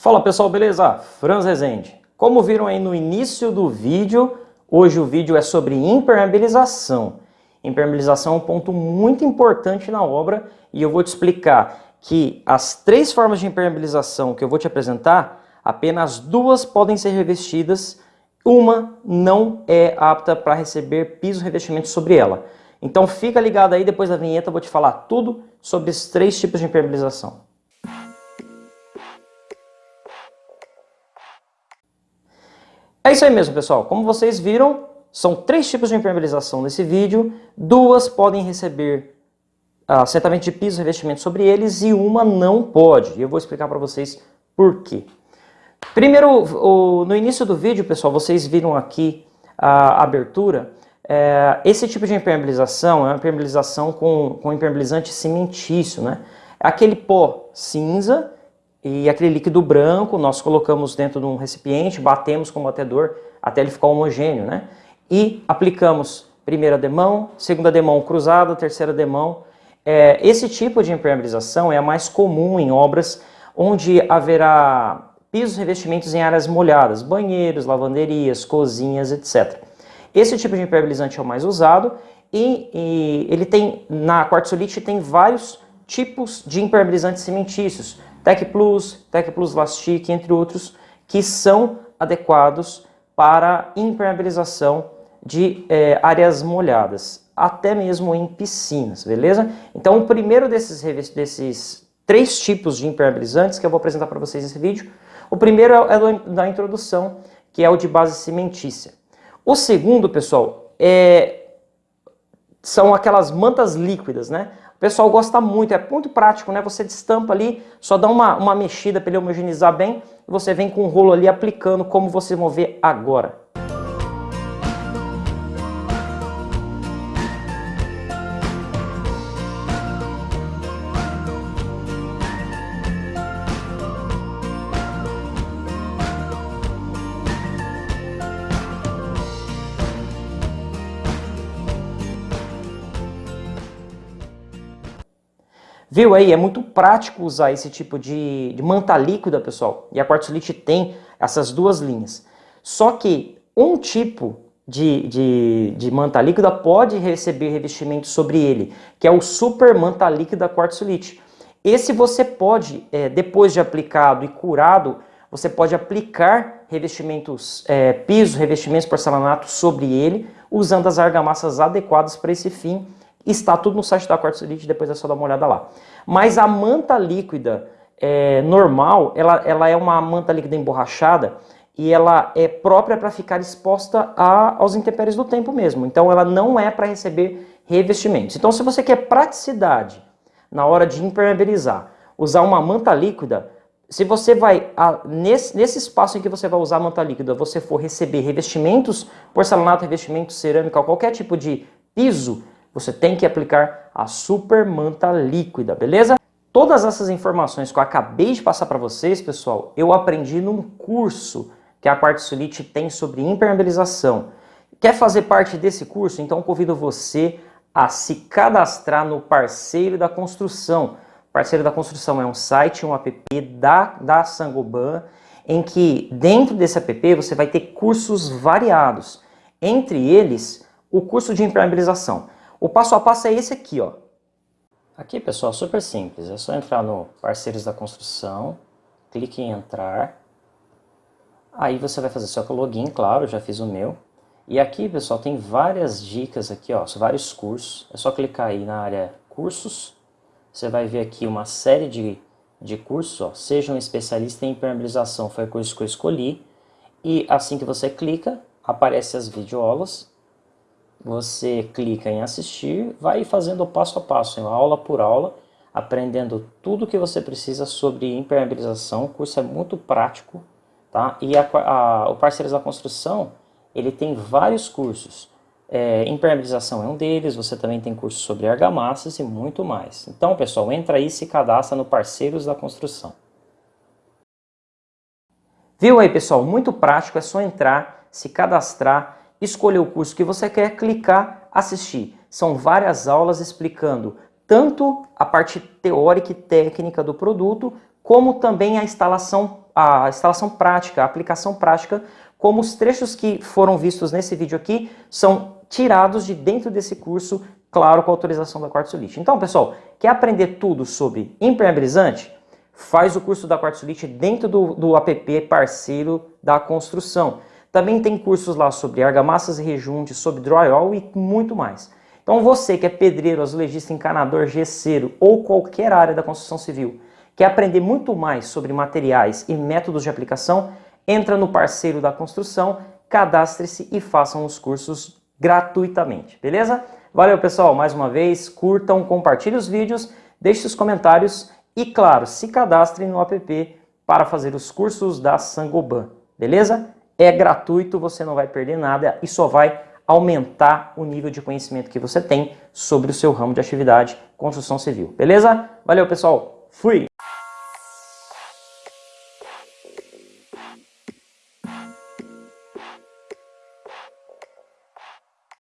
Fala pessoal, beleza? Franz Rezende. Como viram aí no início do vídeo, hoje o vídeo é sobre impermeabilização. Impermeabilização é um ponto muito importante na obra e eu vou te explicar que as três formas de impermeabilização que eu vou te apresentar, apenas duas podem ser revestidas, uma não é apta para receber piso revestimento sobre ela. Então fica ligado aí, depois da vinheta eu vou te falar tudo sobre esses três tipos de impermeabilização. É isso aí mesmo, pessoal. Como vocês viram, são três tipos de impermeabilização nesse vídeo. Duas podem receber assentamento de piso, revestimento sobre eles e uma não pode. E eu vou explicar para vocês por quê. Primeiro, o, no início do vídeo, pessoal, vocês viram aqui a abertura. É, esse tipo de impermeabilização é uma impermeabilização com, com impermeabilizante cimentício, né? Aquele pó cinza e aquele líquido branco nós colocamos dentro de um recipiente, batemos com o batedor até ele ficar homogêneo, né? E aplicamos primeira demão, segunda demão cruzada, terceira demão. É, esse tipo de impermeabilização é a mais comum em obras onde haverá pisos revestimentos em áreas molhadas, banheiros, lavanderias, cozinhas, etc. Esse tipo de impermeabilizante é o mais usado e, e ele tem, na quartzolite tem vários tipos de impermeabilizantes cimentícios, Tec Plus, Tec Plus Lastic, entre outros, que são adequados para impermeabilização de é, áreas molhadas, até mesmo em piscinas, beleza? Então o primeiro desses, desses três tipos de impermeabilizantes que eu vou apresentar para vocês nesse vídeo, o primeiro é, é da introdução, que é o de base cimentícia. O segundo, pessoal, é, são aquelas mantas líquidas, né? Pessoal gosta muito, é muito prático, né? Você destampa ali, só dá uma, uma mexida para ele homogeneizar bem e você vem com o rolo ali aplicando como vocês vão ver agora. Viu aí? É muito prático usar esse tipo de, de manta líquida, pessoal. E a quartzolite tem essas duas linhas. Só que um tipo de, de, de, manta líquida pode receber revestimento sobre ele, que é o super manta líquida quartzolite. Esse você pode, é, depois de aplicado e curado, você pode aplicar revestimentos, é, piso, revestimentos porcelanato sobre ele, usando as argamassas adequadas para esse fim Está tudo no site da Quartzolite, depois é só dar uma olhada lá. Mas a manta líquida é, normal, ela, ela é uma manta líquida emborrachada e ela é própria para ficar exposta a, aos intempéries do tempo mesmo. Então ela não é para receber revestimentos. Então se você quer praticidade na hora de impermeabilizar, usar uma manta líquida, se você vai, a, nesse, nesse espaço em que você vai usar a manta líquida, você for receber revestimentos, porcelanato, revestimentos, cerâmica, qualquer tipo de piso, você tem que aplicar a super manta líquida, beleza? Todas essas informações que eu acabei de passar para vocês, pessoal, eu aprendi num curso que a Quartzolite tem sobre impermeabilização. Quer fazer parte desse curso? Então convido você a se cadastrar no Parceiro da Construção. Parceiro da Construção é um site, um app da, da Sangoban, em que dentro desse app você vai ter cursos variados. Entre eles, o curso de impermeabilização. O passo a passo é esse aqui, ó. Aqui, pessoal, super simples. É só entrar no Parceiros da Construção, clique em Entrar. Aí você vai fazer seu login, claro, já fiz o meu. E aqui, pessoal, tem várias dicas aqui, ó, vários cursos. É só clicar aí na área Cursos. Você vai ver aqui uma série de, de cursos, ó. Seja um especialista em impermeabilização, foi o curso que eu escolhi. E assim que você clica, aparecem as videoaulas você clica em assistir, vai fazendo passo a passo, aula por aula, aprendendo tudo que você precisa sobre impermeabilização. O curso é muito prático, tá? E a, a, o Parceiros da Construção, ele tem vários cursos. É, impermeabilização é um deles, você também tem curso sobre argamassas e muito mais. Então, pessoal, entra aí e se cadastra no Parceiros da Construção. Viu aí, pessoal? Muito prático, é só entrar, se cadastrar escolher o curso que você quer, clicar, assistir. São várias aulas explicando tanto a parte teórica e técnica do produto, como também a instalação a instalação prática, a aplicação prática, como os trechos que foram vistos nesse vídeo aqui são tirados de dentro desse curso, claro, com autorização da Quartzolite. Então, pessoal, quer aprender tudo sobre impermeabilizante? Faz o curso da Quartzolite dentro do, do app parceiro da construção. Também tem cursos lá sobre argamassas e rejunte, sobre drywall e muito mais. Então você que é pedreiro, azulejista, encanador, gesseiro ou qualquer área da construção civil, quer aprender muito mais sobre materiais e métodos de aplicação, entra no parceiro da construção, cadastre-se e façam os cursos gratuitamente, beleza? Valeu pessoal, mais uma vez, curtam, compartilhem os vídeos, deixem os comentários e claro, se cadastrem no app para fazer os cursos da Sangoban, beleza? É gratuito, você não vai perder nada e só vai aumentar o nível de conhecimento que você tem sobre o seu ramo de atividade, construção civil. Beleza? Valeu, pessoal. Fui!